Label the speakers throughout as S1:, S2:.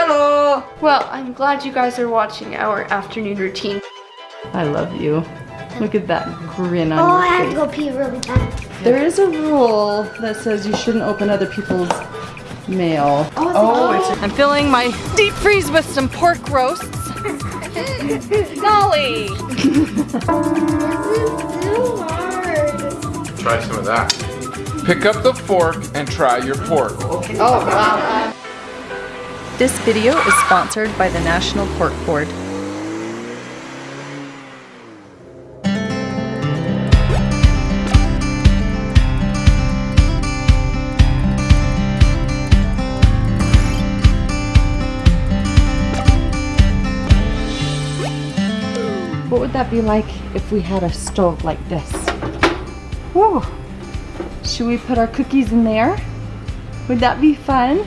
S1: Hello!
S2: Well, I'm glad you guys are watching our afternoon routine.
S1: I love you. Look at that grin on
S3: Oh,
S1: your
S3: I have
S1: face.
S3: to go pee really bad.
S1: There is a rule that says you shouldn't open other people's mail.
S3: Oh, it's oh,
S1: I'm filling my deep freeze with some pork roasts. Golly!
S3: This is too hard.
S4: Try some of that. Pick up the fork and try your pork.
S1: Oh, wow. This video is sponsored by the National Pork Board. What would that be like if we had a stove like this? Whoa. Should we put our cookies in there? Would that be fun?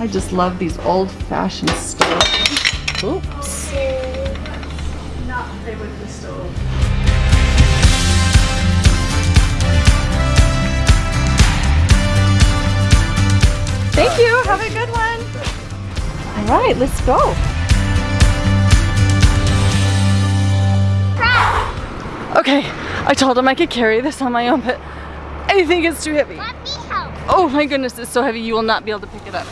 S1: I just love these old-fashioned stoves. Oops. Not play with the stove. Thank you. Have a good one. All right, let's go. Okay, I told him I could carry this on my own, but I think it's too heavy.
S3: Let me help.
S1: Oh my goodness, it's so heavy you will not be able to pick it up.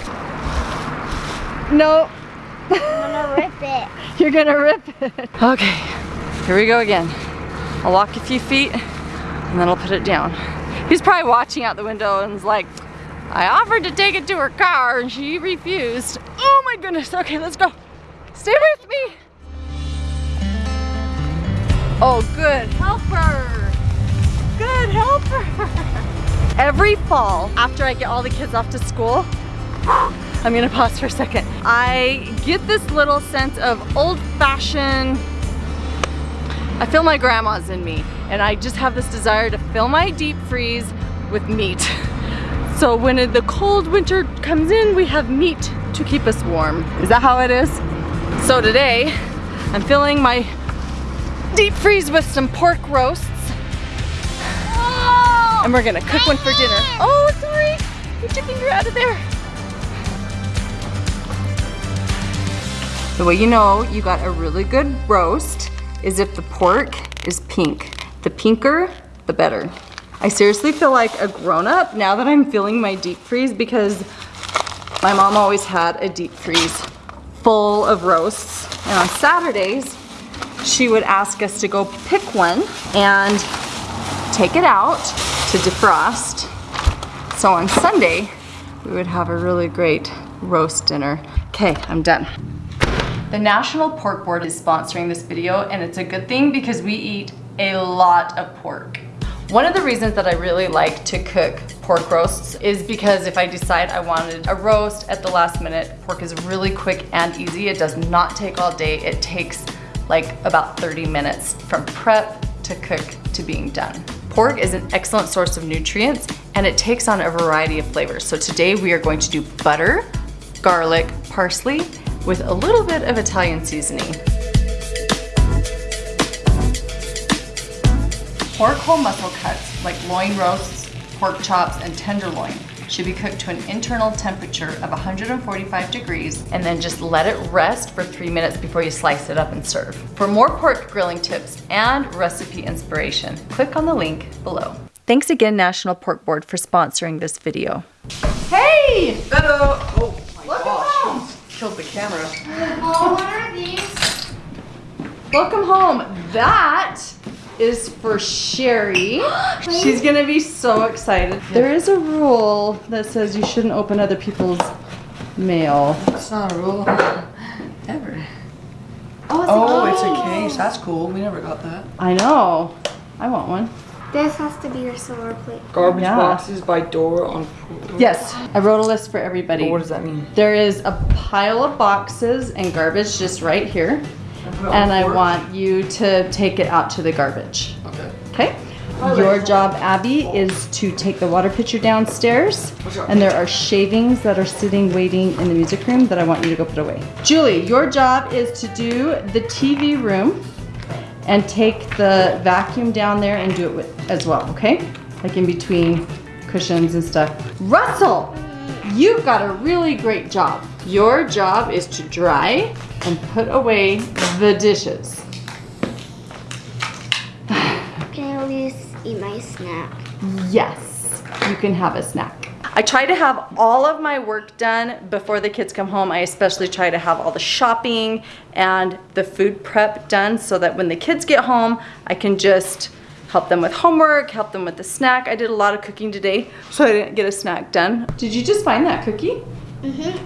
S1: No,
S3: I'm gonna rip it.
S1: you're gonna rip it. Okay, here we go again. I'll walk a few feet and then I'll put it down. He's probably watching out the window and is like, I offered to take it to her car and she refused. Oh my goodness, okay, let's go. Stay with me. Oh, good helper. Good helper. Every fall, after I get all the kids off to school, I'm gonna pause for a second. I get this little sense of old fashioned, I feel my grandma's in me and I just have this desire to fill my deep freeze with meat. So when the cold winter comes in, we have meat to keep us warm. Is that how it is? So today, I'm filling my deep freeze with some pork roasts and we're gonna cook one for dinner. Oh, sorry, get your finger out of there. The way you know you got a really good roast is if the pork is pink. The pinker, the better. I seriously feel like a grown-up now that I'm feeling my deep freeze because my mom always had a deep freeze full of roasts. And on Saturdays, she would ask us to go pick one and take it out to defrost. So on Sunday, we would have a really great roast dinner. Okay, I'm done. The National Pork Board is sponsoring this video and it's a good thing because we eat a lot of pork. One of the reasons that I really like to cook pork roasts is because if I decide I wanted a roast at the last minute, pork is really quick and easy. It does not take all day. It takes like about 30 minutes from prep to cook to being done. Pork is an excellent source of nutrients and it takes on a variety of flavors. So today we are going to do butter, garlic, parsley, with a little bit of Italian seasoning. Pork whole muscle cuts, like loin roasts, pork chops, and tenderloin, should be cooked to an internal temperature of 145 degrees and then just let it rest for three minutes before you slice it up and serve. For more pork grilling tips and recipe inspiration, click on the link below. Thanks again National Pork Board for sponsoring this video. Hey!
S5: Hello! Oh my
S1: Welcome
S5: gosh.
S1: Home.
S5: Killed the camera.
S3: Oh, what are these?
S1: Welcome home. That is for Sherry. She's gonna be so excited. There is a rule that says you shouldn't open other people's mail.
S5: That's not a rule. Ever.
S3: Oh, it's
S5: Oh,
S3: a
S5: it's a case. That's cool. We never got that.
S1: I know. I want one.
S3: This has to be your silver plate.
S5: Garbage
S1: Yeah.
S5: boxes by door on.
S1: Yes, I wrote a list for everybody.
S5: What does that mean?
S1: There is a pile of boxes and garbage just right here. And I want you to take it out to the garbage.
S5: Okay.
S1: Okay? Your job, Abby, is to take the water pitcher downstairs. And there are shavings that are sitting waiting in the music room that I want you to go put away. Julie, your job is to do the TV room and take the vacuum down there and do it with as well, okay? Like in between cushions and stuff. Russell, you've got a really great job. Your job is to dry and put away the dishes.
S3: Can I at least eat my snack?
S1: Yes, you can have a snack. I try to have all of my work done before the kids come home. I especially try to have all the shopping and the food prep done so that when the kids get home, I can just help them with homework, help them with the snack. I did a lot of cooking today, so I didn't get a snack done. Did you just find that cookie?
S3: Mm-hmm.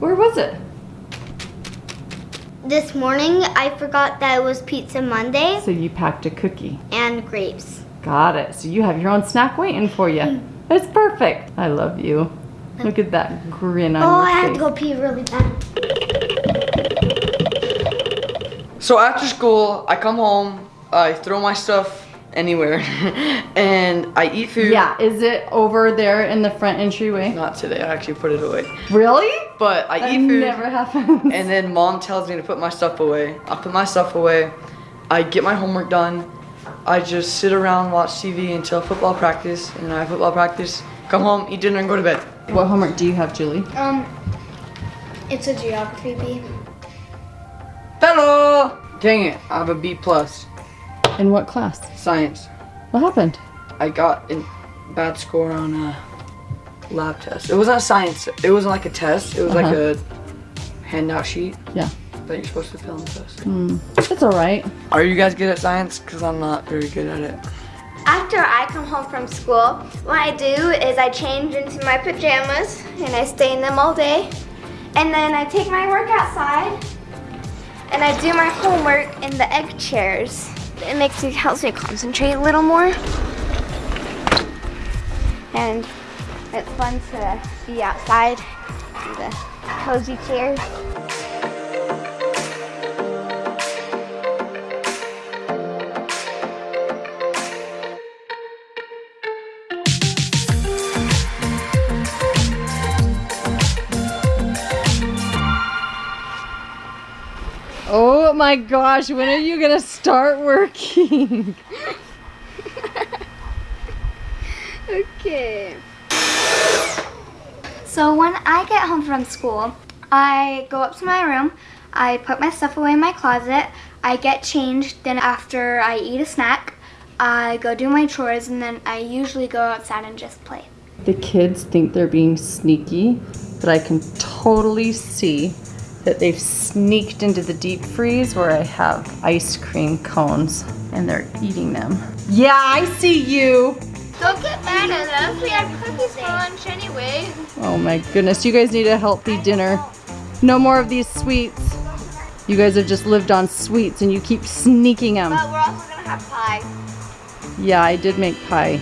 S1: Where was it?
S3: This morning, I forgot that it was Pizza Monday
S1: So you packed a cookie.
S3: and grapes.
S1: Got it. So you have your own snack waiting for you. It's perfect. I love you. Look at that grin on
S3: Oh,
S1: your
S3: I have
S1: face.
S3: to go pee really bad.
S5: So after school, I come home, I throw my stuff anywhere, and I eat food.
S1: Yeah, is it over there in the front entryway?
S5: Not today. I actually put it away.
S1: Really?
S5: But I
S1: That
S5: eat food,
S1: never happens.
S5: and then mom tells me to put my stuff away. I put my stuff away. I get my homework done. I just sit around, watch TV until football practice, and then I have football practice. Come home, eat dinner, and go to bed.
S1: what homework do you have, Julie?
S3: Um, it's a geography bee.
S5: Hello. Dang it! I have a B plus.
S1: In what class?
S5: Science.
S1: What happened?
S5: I got a bad score on a lab test. It wasn't a science. It wasn't like a test. It was like
S1: Uh-huh.
S5: a handout sheet
S1: Yeah.
S5: That you're supposed to fill in the test. Hmm.
S1: It's all right.
S5: Are you guys good at science? Cause I'm not very good at it.
S3: After I come home from school, what I do is I change into my pajamas and I stay in them all day. And then I take my work outside and I do my homework in the egg chairs. It makes me helps me concentrate a little more. And it's fun to be outside in the cozy chairs.
S1: My gosh, when are you gonna start working?
S3: Okay. So when I get home from school, I go up to my room, I put my stuff away in my closet, I get changed, then after I eat a snack, I go do my chores, and then I usually go outside and just play.
S1: The kids think they're being sneaky, but I can totally see that they've sneaked into the deep freeze where I have ice cream cones and they're eating them. Yeah, I see you.
S3: Don't get mad at us. We had cookies for lunch anyway.
S1: Oh my goodness, you guys need a healthy dinner. No more of these sweets. You guys have just lived on sweets and you keep sneaking them.
S3: But we're also gonna have pie.
S1: Yeah, I did make pie.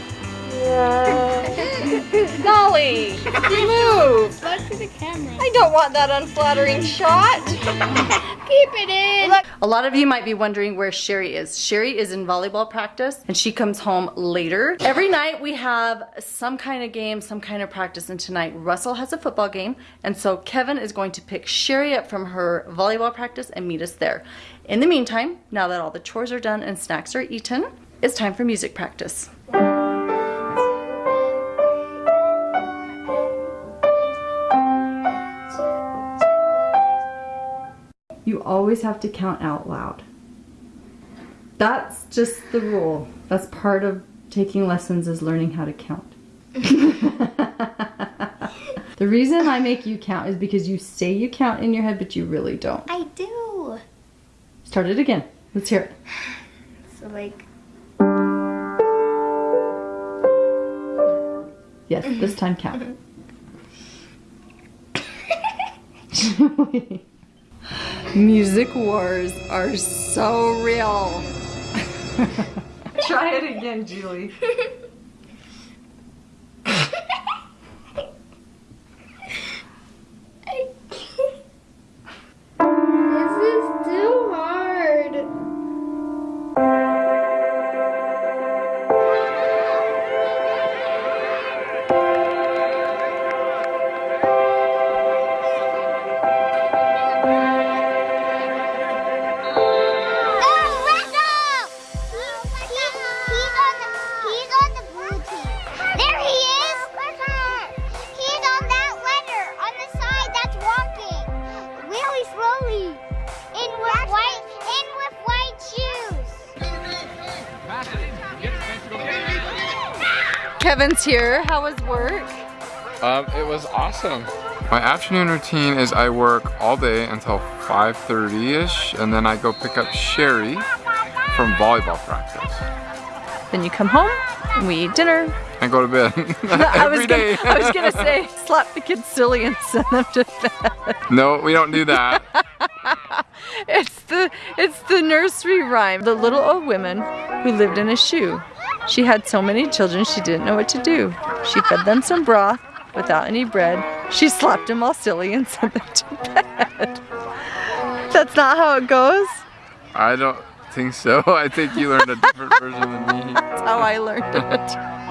S1: Dolly, move.
S3: Look to the camera.
S1: I don't want that unflattering shot.
S3: Keep it in. Look.
S1: A lot of you might be wondering where Sherry is. Sherry is in volleyball practice and she comes home later. Every night we have some kind of game, some kind of practice, and tonight Russell has a football game, and so Kevin is going to pick Sherry up from her volleyball practice and meet us there. In the meantime, now that all the chores are done and snacks are eaten, it's time for music practice. Always have to count out loud. That's just the rule. That's part of taking lessons is learning how to count. the reason I make you count is because you say you count in your head, but you really don't.
S3: I do.
S1: Start it again. Let's hear it.
S3: So like.
S1: Yes, this time count. Music wars are so real. Try it again, Julie.
S3: In with white, in with white shoes.
S1: Kevin's here. How was work?
S4: Um, it was awesome. My afternoon routine is I work all day until 5.30ish and then I go pick up Sherry from volleyball practice.
S1: Then you come home, we eat dinner.
S4: And go to bed.
S1: Gonna, I was gonna say, slap the kids silly and send them to bed.
S4: No, we don't do that.
S1: It's the it's the nursery rhyme. The little old woman who lived in a shoe. She had so many children she didn't know what to do. She fed them some broth without any bread. She slapped them all silly and sent them to bed. That's not how it goes.
S4: I don't think so. I think you learned a different version than me.
S1: That's how I learned it.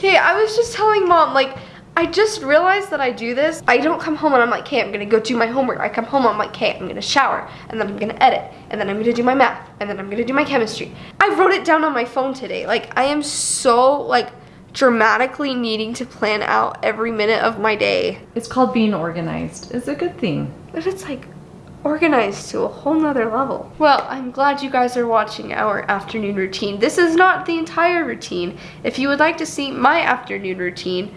S2: Okay, I was just telling mom, like, I just realized that I do this. I don't come home and I'm like, okay, I'm gonna go do my homework. I come home, I'm like, okay, I'm gonna shower, and then I'm gonna edit, and then I'm gonna do my math, and then I'm gonna do my chemistry. I wrote it down on my phone today. Like, I am so, like, dramatically needing to plan out every minute of my day.
S1: It's called being organized. It's a good thing.
S2: But it's like organized to a whole nother level. Well, I'm glad you guys are watching our afternoon routine. This is not the entire routine. If you would like to see my afternoon routine,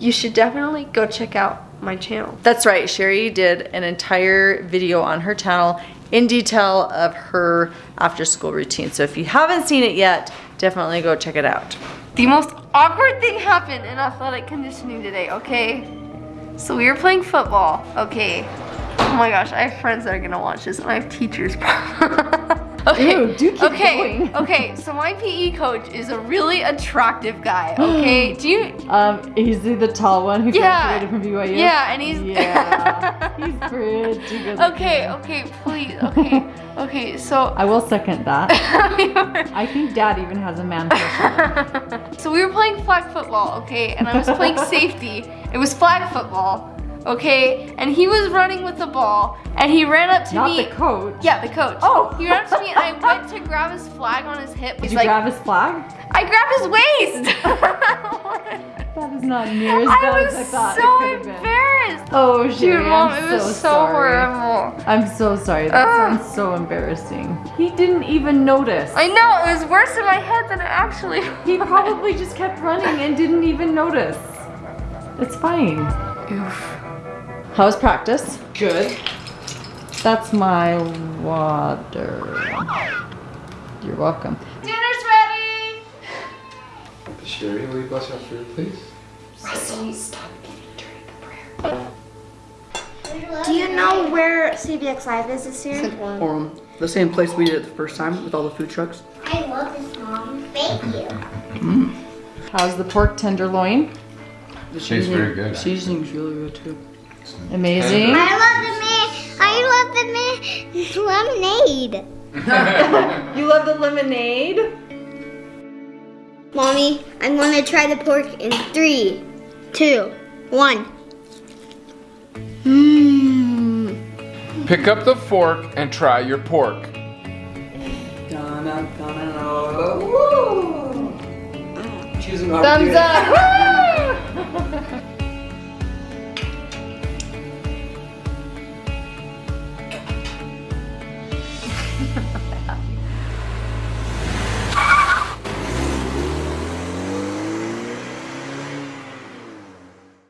S2: you should definitely go check out my channel.
S1: That's right. Sherry did an entire video on her channel in detail of her after school routine. So if you haven't seen it yet, definitely go check it out.
S2: The most awkward thing happened in athletic conditioning today, okay? So we were playing football, okay? Oh my gosh, I have friends that are gonna watch this and I have teachers. okay.
S1: Ew, do keep
S2: okay.
S1: going.
S2: okay, so my PE coach is a really attractive guy, okay? Do you
S1: Um, he's the tall one who
S2: Yeah.
S1: graduated from BYU.
S2: Yeah, and he's
S1: Yeah, he's pretty good.
S2: Okay, okay, please, okay, okay, so
S1: I will second that. I think Dad even has a man crush.
S2: so we were playing flag football, okay, and I was playing safety. It was flag football, okay, and he was running with the ball, and he ran up to
S1: Not
S2: me.
S1: the coach.
S2: yeah, the coach.
S1: Oh.
S2: he ran up to me, and I went to grab his flag on his hip.
S1: Did
S2: He's
S1: you
S2: like,
S1: grab his flag?
S2: I grabbed his waist.
S1: That is not near as
S2: I
S1: bad
S2: was
S1: as I thought
S2: so
S1: could have been.
S2: embarrassed.
S1: Oh,
S2: Dude, mom,
S1: I'm
S2: it was
S1: so,
S2: so, horrible.
S1: I'm so sorry. That
S2: Ugh.
S1: sounds so embarrassing. He didn't even notice.
S2: I know it was worse in my head than it actually. Was.
S1: He probably just kept running and didn't even notice. It's fine. How was practice?
S5: Good.
S1: That's my water. You're welcome.
S2: Dinner's ready.
S4: Sherry, will you bless our food, please? Russell, stop eating during the prayer.
S3: Do you know where CVX Live is this year?
S5: Or the same place we did it the first time with all the food trucks.
S3: I love this, Mom. Thank you.
S1: How's the pork tenderloin?
S5: The
S4: Tastes very good.
S5: Seasoning's really good too.
S1: Amazing.
S3: I love the man. I love the man. lemonade.
S1: You love the lemonade?
S3: Mommy, I'm gonna try the pork in three, two, one. Mmm.
S4: Pick up the fork and try your pork.
S2: Thumbs up.